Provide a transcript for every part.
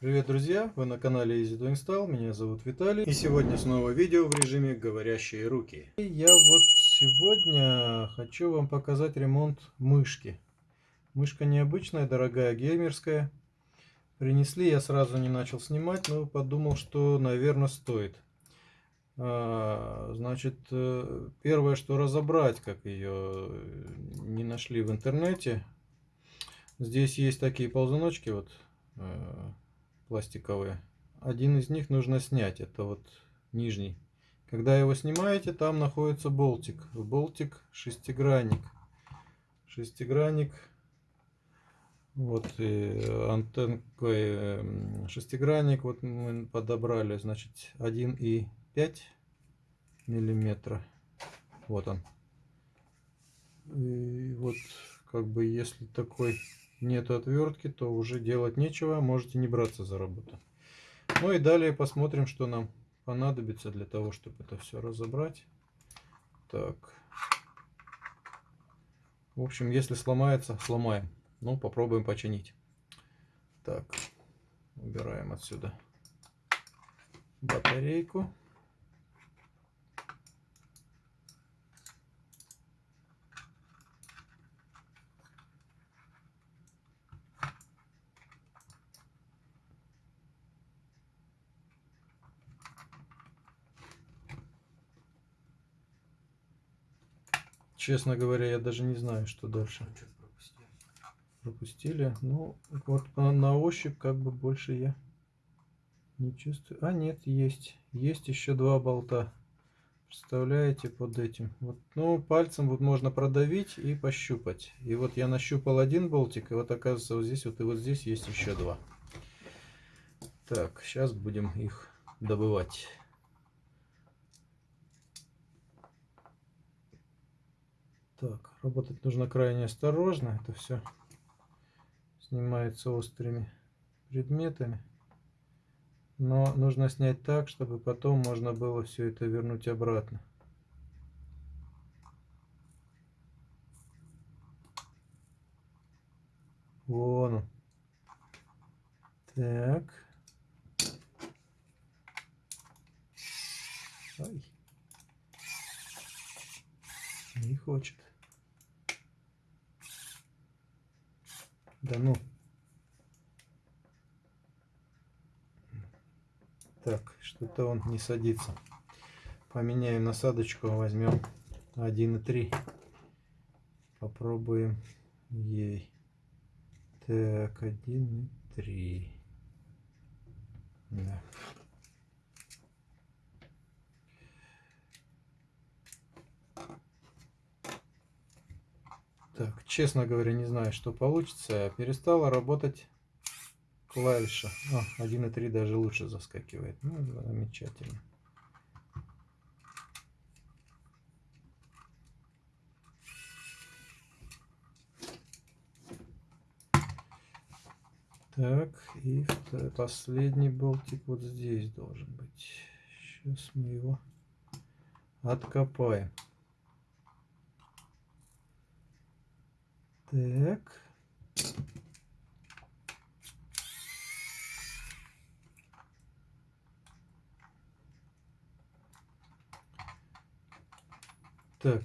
Привет, друзья! Вы на канале Easy to Install, меня зовут Виталий. И сегодня снова видео в режиме «Говорящие руки». И я вот сегодня хочу вам показать ремонт мышки. Мышка необычная, дорогая, геймерская. Принесли, я сразу не начал снимать, но подумал, что, наверное, стоит. А, значит, э, первое, что разобрать, как ее не нашли в интернете. Здесь есть такие ползуночки, вот э, пластиковые. Один из них нужно снять, это вот нижний. Когда его снимаете, там находится болтик. Болтик шестигранник. Шестигранник. Вот и антенкой шестигранник вот мы подобрали, значит, 1,5 миллиметра. Вот он. И вот как бы если такой нет отвертки, то уже делать нечего, можете не браться за работу. Ну и далее посмотрим, что нам понадобится для того, чтобы это все разобрать. Так. В общем, если сломается, сломаем. Ну, попробуем починить. Так, убираем отсюда батарейку. Честно говоря, я даже не знаю, что дальше. Пропустили. Ну, вот на ощупь как бы больше я не чувствую. А, нет, есть. Есть еще два болта. Представляете, под этим. Вот, ну, пальцем вот можно продавить и пощупать. И вот я нащупал один болтик, и вот оказывается вот здесь вот и вот здесь есть еще два. Так, сейчас будем их добывать. Так, работать нужно крайне осторожно. Это все снимается острыми предметами. Но нужно снять так, чтобы потом можно было все это вернуть обратно. Вон он. Так. Ай. Не хочет. Да ну. Так, что-то он не садится. Поменяем насадочку, возьмем 1,3. Попробуем ей. Так, 1,3. Да. Так, честно говоря, не знаю, что получится. Перестала работать клавиша. О, 1.3 даже лучше заскакивает. Ну, замечательно. Так, и последний болтик вот здесь должен быть. Сейчас мы его откопаем. Так. Так.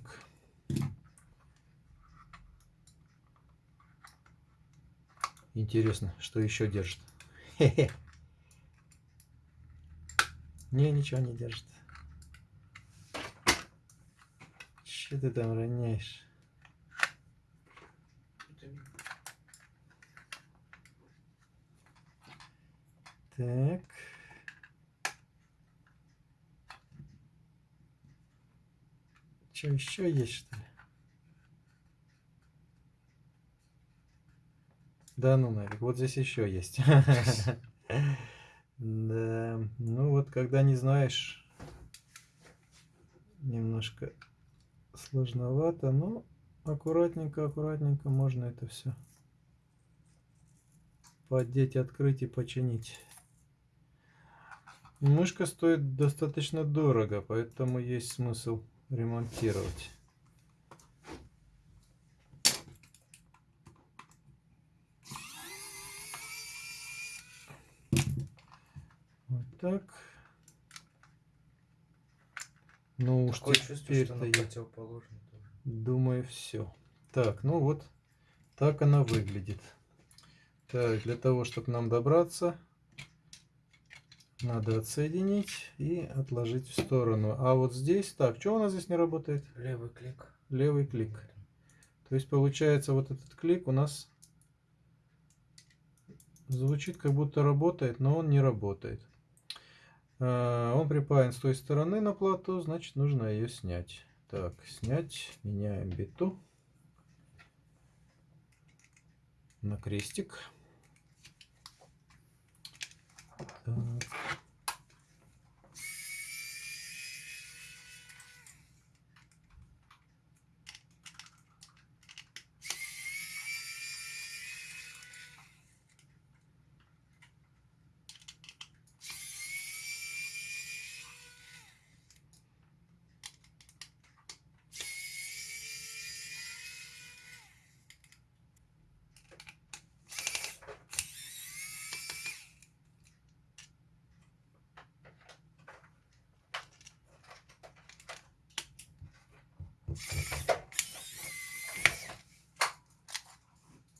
Интересно, что еще держит. Не, ничего не держит. Что ты там роняешь? Так. Что, еще есть, что ли? Да ну нафиг, вот здесь еще есть. Да, ну вот когда не знаешь, немножко сложновато, но аккуратненько, аккуратненько можно это все поддеть, открыть и починить. Мышка стоит достаточно дорого, поэтому есть смысл ремонтировать. Так. Ну уж теперь-то я думаю все. Так, ну вот так она выглядит. Так, для того, чтобы нам добраться, надо отсоединить и отложить в сторону. А вот здесь, так, что у нас здесь не работает? Левый клик. Левый клик. То есть получается вот этот клик у нас звучит как будто работает, но он не работает. А, Он припаян с той стороны на плату, значит нужно ее снять. Так, снять, меняем биту на крестик. Так.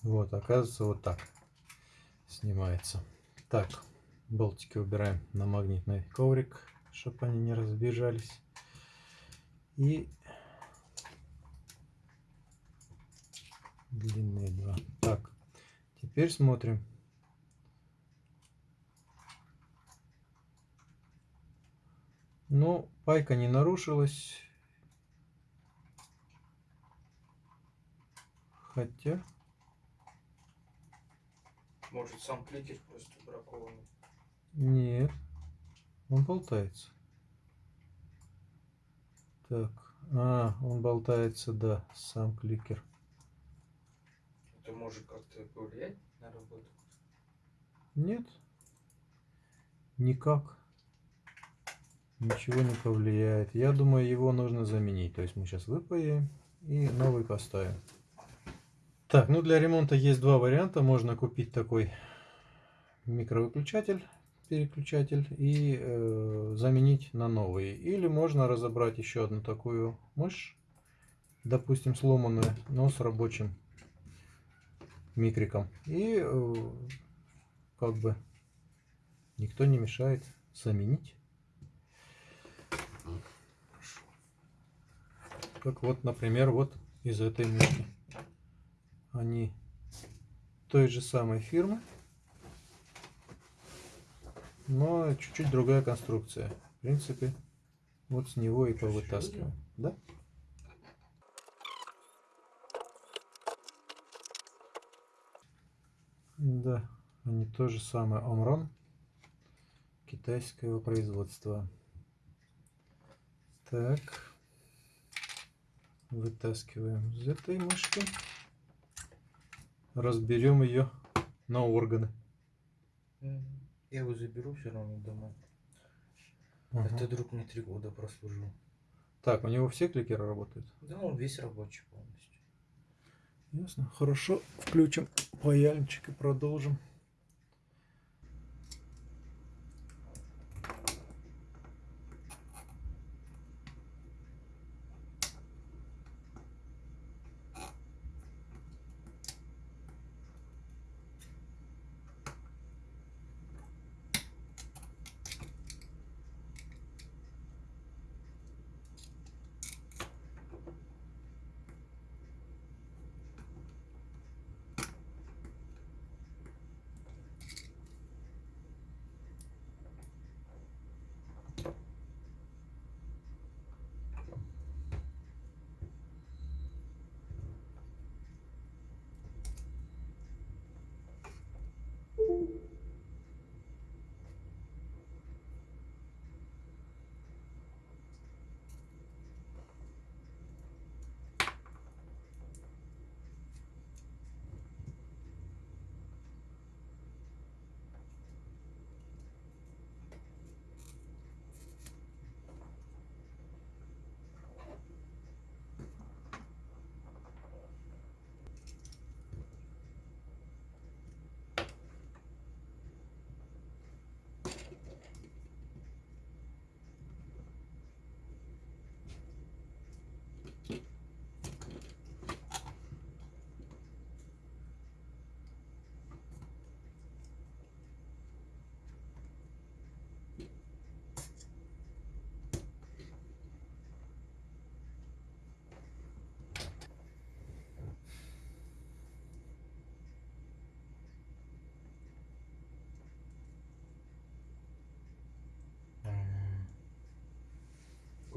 Вот, оказывается, вот так снимается. Так, болтики убираем на магнитный коврик, чтобы они не разбежались. И длинные два. Так, теперь смотрим. Ну, пайка не нарушилась. Хотя... Может сам кликер просто бракованный. Нет, он болтается. Так, а, он болтается, да, сам кликер. Это может как-то повлиять на работу? Нет, никак. Ничего не повлияет. Я думаю, его нужно заменить. То есть мы сейчас выпаем и новый поставим. Так, ну для ремонта есть два варианта. Можно купить такой микровыключатель, переключатель и э, заменить на новый. Или можно разобрать еще одну такую мышь, допустим сломанную, но с рабочим микриком. И э, как бы никто не мешает заменить. Как вот, например, вот из этой мышки. Они той же самой фирмы, но чуть-чуть другая конструкция. В принципе, вот с него и повытаскиваем. Да? Да, они то же самое Омрон китайского производства. Так, вытаскиваем из этой мышки, разберем ее на органы. Я его заберу все равно домой. Ага. Это друг мне три года прослужил. Так, у него все кликеры работают? Да, он весь рабочий полностью. Ясно. Хорошо. Включим паяльничек и продолжим.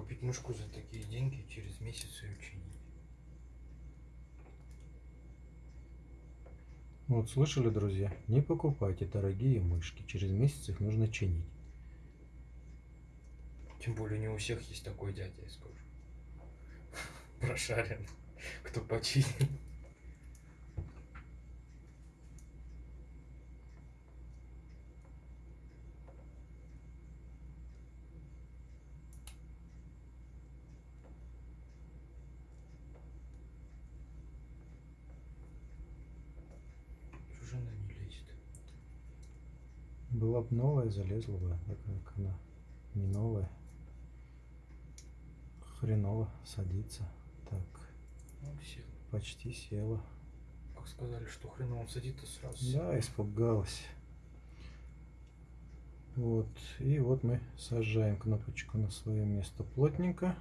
Купить мышку за такие деньги, через месяц ее чинить. Вот слышали, друзья? Не покупайте дорогие мышки. Через месяц их нужно чинить. Тем более не у всех есть такой дядя, я скажу. Прошарен. Кто починит. Чё же она не лезет? Была бы новая, залезла бы. Так как она не новая. Хреново садится. Так, Ну, сел. почти села. Как сказали, что хреново садится сразу. Да, испугалась. Вот. И вот мы сажаем кнопочку на свое место плотненько.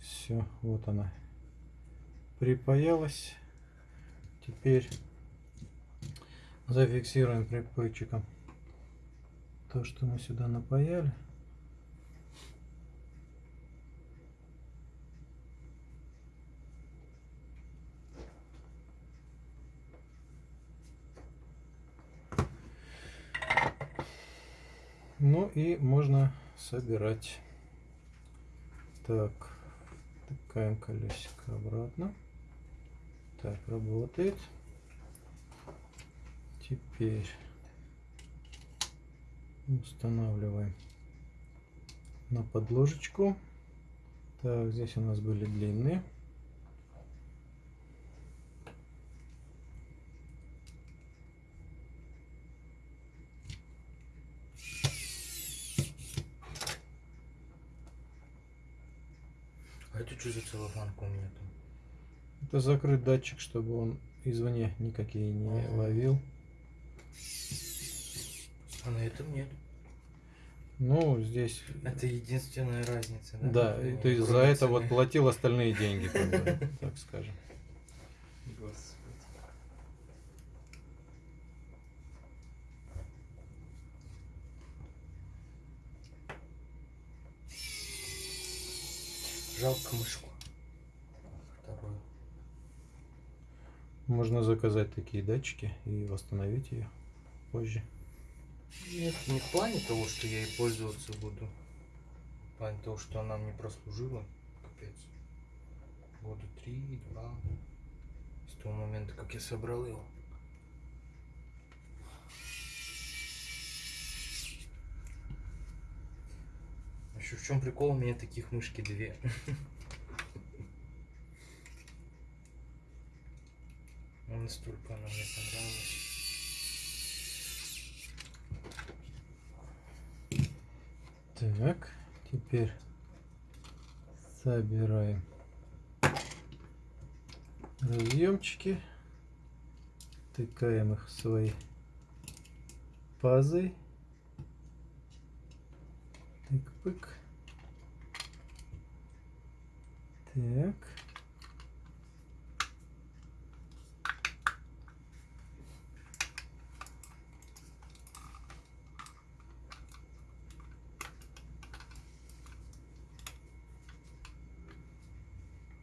Все, вот она припаялась. Теперь зафиксируем припойчиком то, что мы сюда напаяли. Ну и можно собирать. Так, втыкаем колесико обратно. Так, работает. Теперь устанавливаем на подложечку. Так, здесь у нас были длинные. А это что за целлофанка у меня там? Это закрыт датчик, чтобы он извне никакие не Ага. ловил. А на этом нет. Ну, здесь Это единственная разница, да? Да, Ну, есть за кроме это вот цены. платил остальные деньги, так скажем. Господи. Жалко мышку. Вторую. Можно заказать такие датчики и восстановить ее позже. Нет, не в плане того, что я ей пользоваться буду. В плане того, что она мне прослужила. Капец. Года три, два. С того момента, как я собрал его. Еще в чем прикол, у меня таких мышки две. Настолько она мне понравилась. Так, теперь собираем разъемчики, тыкаем их в свои пазы. Тык-пык. Так.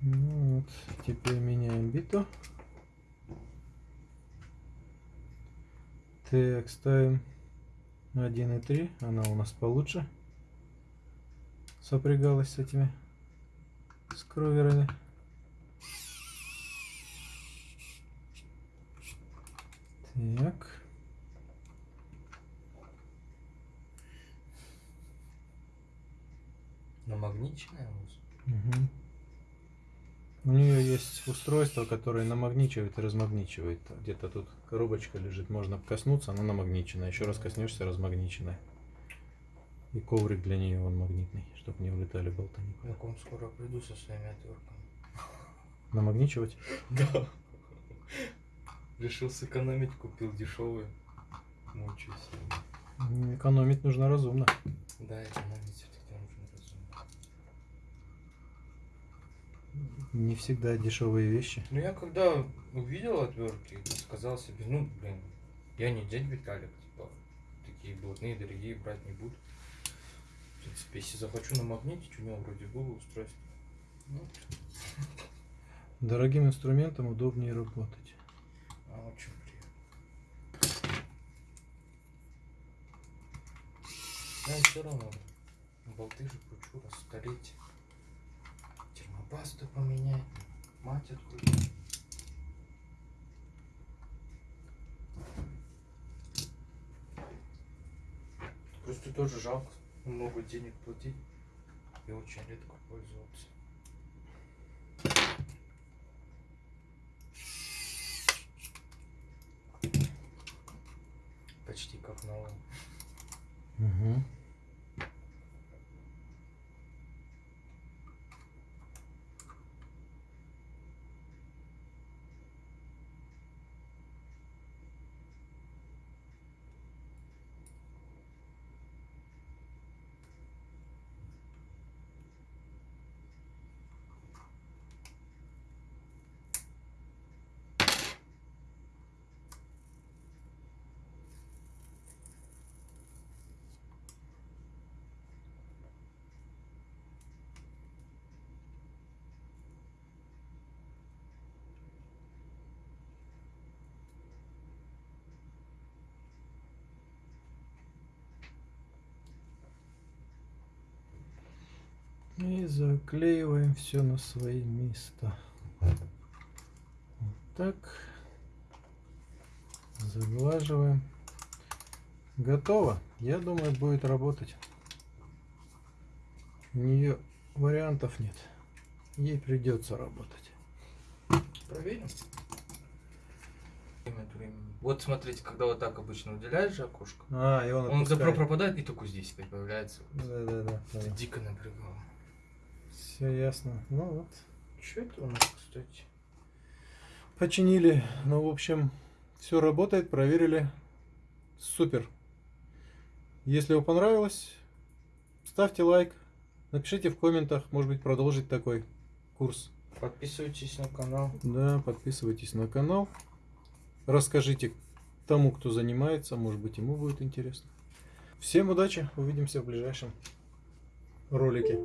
Ну вот, теперь меняем биту. Так, ставим 1.3, она у нас получше сопрягалась с этими скроверами. Так. Намагниченная у вас? Мгм. У нее есть устройство, которое намагничивает и размагничивает. Где-то тут коробочка лежит, можно коснуться, она намагничена. Еще раз коснешься, размагничена. И коврик для нее он магнитный, чтобы не улетали болты Я к вам скоро приду со своими отвертками. Намагничивать? Да. Решил сэкономить, купил дешевые. Мучаюсь. Экономить нужно разумно. Да, экономить все-таки нужно разумно. Не всегда дешевые вещи. Ну я когда увидел отвертки, сказал себе, ну блин, я не дядь Виталик, типа, такие блатные, дорогие брать не буду. принципе, если захочу намагнитить, у него вроде было устройство. Ну, Дорогим инструментом удобнее работать. а очень приятно. Да, все равно. Болты же кручу, раскалить. Термопасту поменять. Мать открутить. Просто тоже жалко много денег платить и очень редко пользоваться. Почти как новый. Угу. И заклеиваем все на свои места. Вот так. Заглаживаем. Готово. Я думаю, будет работать. У нее вариантов нет. Ей придется работать. Проверим. Вот смотрите, когда вот так обычно уделяешь же окошко, А, и он он запро пропадает и только здесь опять появляется. Да, да, да. Это дико напрягало. Все ясно. Ну вот. Что это у нас, кстати? Починили. Ну, в общем, все работает, проверили. Супер. Если вам понравилось, ставьте лайк. Напишите в комментах, может быть, продолжить такой курс. Подписывайтесь на канал. Да, подписывайтесь на канал. Расскажите тому, кто занимается, может быть, ему будет интересно. Всем удачи, увидимся в ближайшем ролике.